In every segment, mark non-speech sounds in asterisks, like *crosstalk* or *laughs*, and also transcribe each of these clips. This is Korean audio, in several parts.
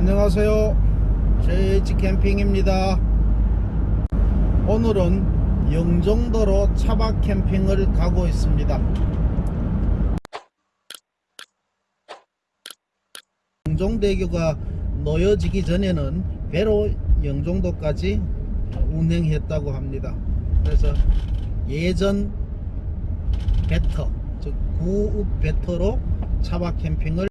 안녕하세요. JH 캠핑입니다. 오늘은 영종도로 차박 캠핑을 가고 있습니다. 영종대교가 놓여지기 전에는 배로 영종도까지 운행했다고 합니다. 그래서 예전 배터 즉 구읍 배터로 차박 캠핑을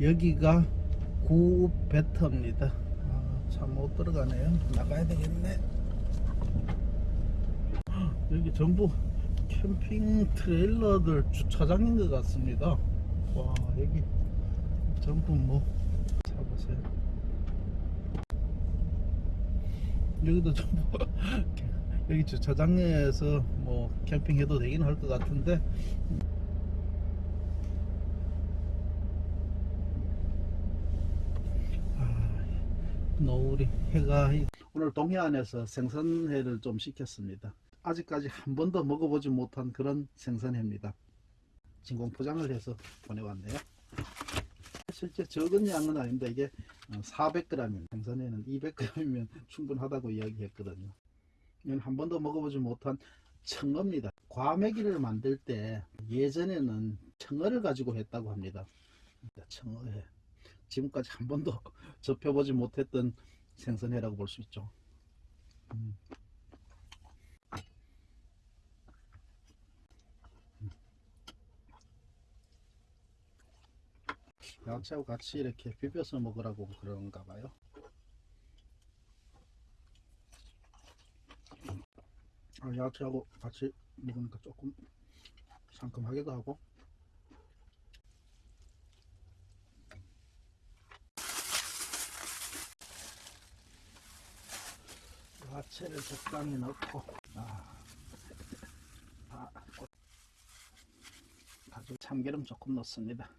여기가 구읍 배터입니다. 아, 참못 들어가네요. 나가야 되겠네. 여기 전부 캠핑 트레일러들 주차장인 것 같습니다. 와 여기 전부 뭐 잡으세요. 여기도 전부 *laughs* 여기 주차장에서 뭐 캠핑해도 되긴 할 것 같은데 노을이 해가 오늘 동해안에서 생선회를 좀 시켰습니다. 아직까지 한 번도 먹어보지 못한 그런 생선회입니다. 진공 포장을 해서 보내왔네요. 실제 적은 양은 아닌데 이게 400g이면 생선회는 200g이면 충분하다고 이야기했거든요. 이건 한 번도 먹어보지 못한 청어입니다. 과메기를 만들 때 예전에는 청어를 가지고 했다고 합니다. 청어회. 지금까지 한 번도 *laughs* 접해보지 못했던 생선회라고 볼 수 있죠. 음. 야채하고 같이 이렇게 비벼서 먹으라고 그런가 봐요. 아, 야채하고 같이 먹으니까 조금 상큼하기도 하고 야 채를 적당히 넣고 아, 아, 아주 참기름 조금 넣습니다.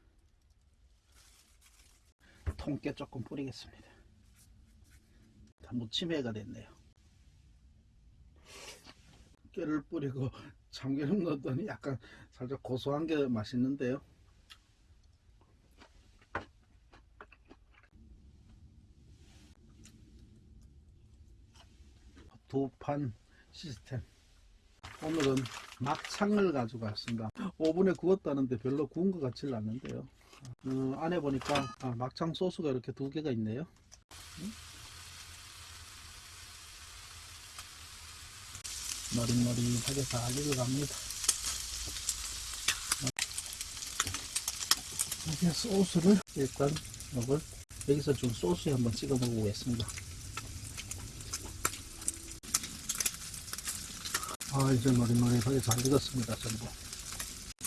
통깨 조금 뿌리겠습니다. 다 무침회가 됐네요. 깨를 뿌리고 참기름 넣었더니 약간 살짝 고소한 게 맛있는데요 두판 시스템. 오늘은 막창을 가지고 왔습니다. 오븐에 구웠다는데 별로 구운 것 같지는 않는데요. 어, 안에 보니까 아, 막창 소스가 이렇게 두 개가 있네요. 음? 머릿머릿하게 잘 익어갑니다. 이렇게 소스를 일단 이걸 여기서 좀 소스에 한번 찍어 먹어보겠습니다 아 이제 노릇노릇하게 잘 익었습니다 전부.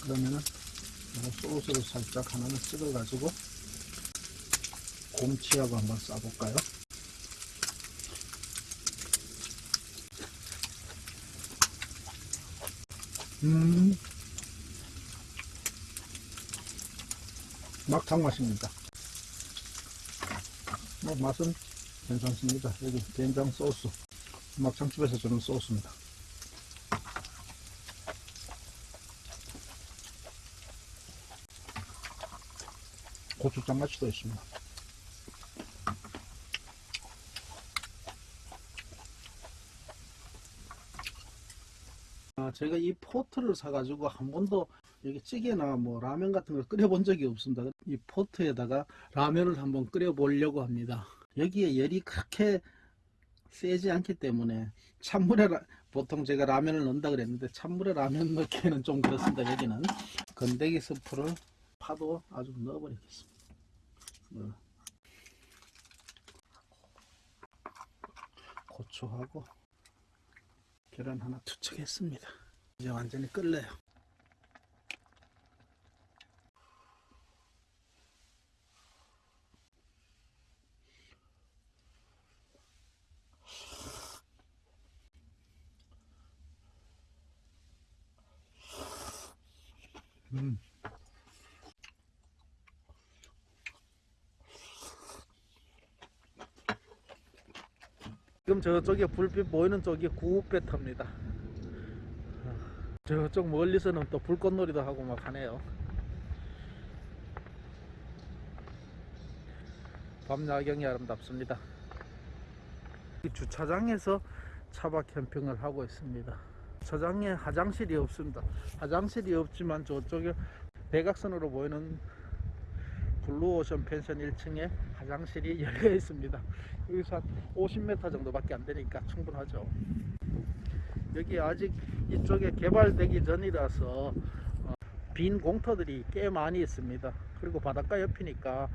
그러면은 요 소스를 살짝 하나는 찍어 가지고 곰치하고 한번 싸볼까요? 음. 막창 맛입니다. 뭐 맛은 괜찮습니다. 여기 된장 소스. 막창집에서 주는 소스입니다 고추장 맛이 더 있습니다. 아, 제가 이 포트를 사가지고 한 번도 여기 찌개나 뭐 라면 같은 걸 끓여본 적이 없습니다. 이 포트에다가 라면을 한번 끓여보려고 합니다. 여기에 열이 그렇게 세지 않기 때문에 찬물에 라- 보통 제가 라면을 넣는다 그랬는데 찬물에 라면 넣기에는 좀 그렇습니다. 여기는 건더기 스프를 파도 아주 넣어버리겠습니다. 어. 고추하고 계란 하나 투척했습니다. 이제 완전히 끓래요. 음. 지금 저쪽에 불빛 보이는 쪽이 구배터입니다. 저쪽 멀리서는 또 불꽃놀이도 하고 막 하네요. 밤 야경이 아름답습니다. 이 주차장에서 차박 캠핑을 하고 있습니다. 주차장에 화장실이 없습니다. 화장실이 없지만 저쪽에 대각선으로 보이는 블루오션 펜션 1층에 화장실이 *laughs* 열려 있습니다. 여기서 한 50m 정도밖에 안 되니까 충분하죠. 여기 아직 이쪽에 개발되기 전이라서 어, 빈 공터들이 꽤 많이 있습니다. 그리고 바닷가 옆이니까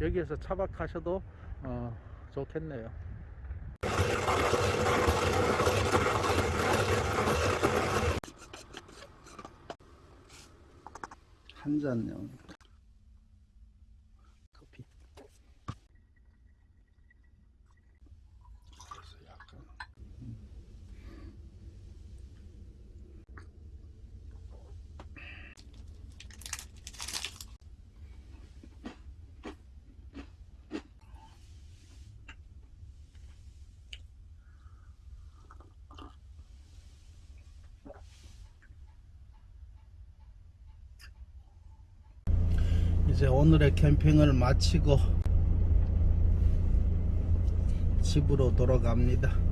여기에서 차박하셔도 어, 좋겠네요. 한 잔요. 이제 오늘의 캠핑을 마치고 집으로 돌아갑니다.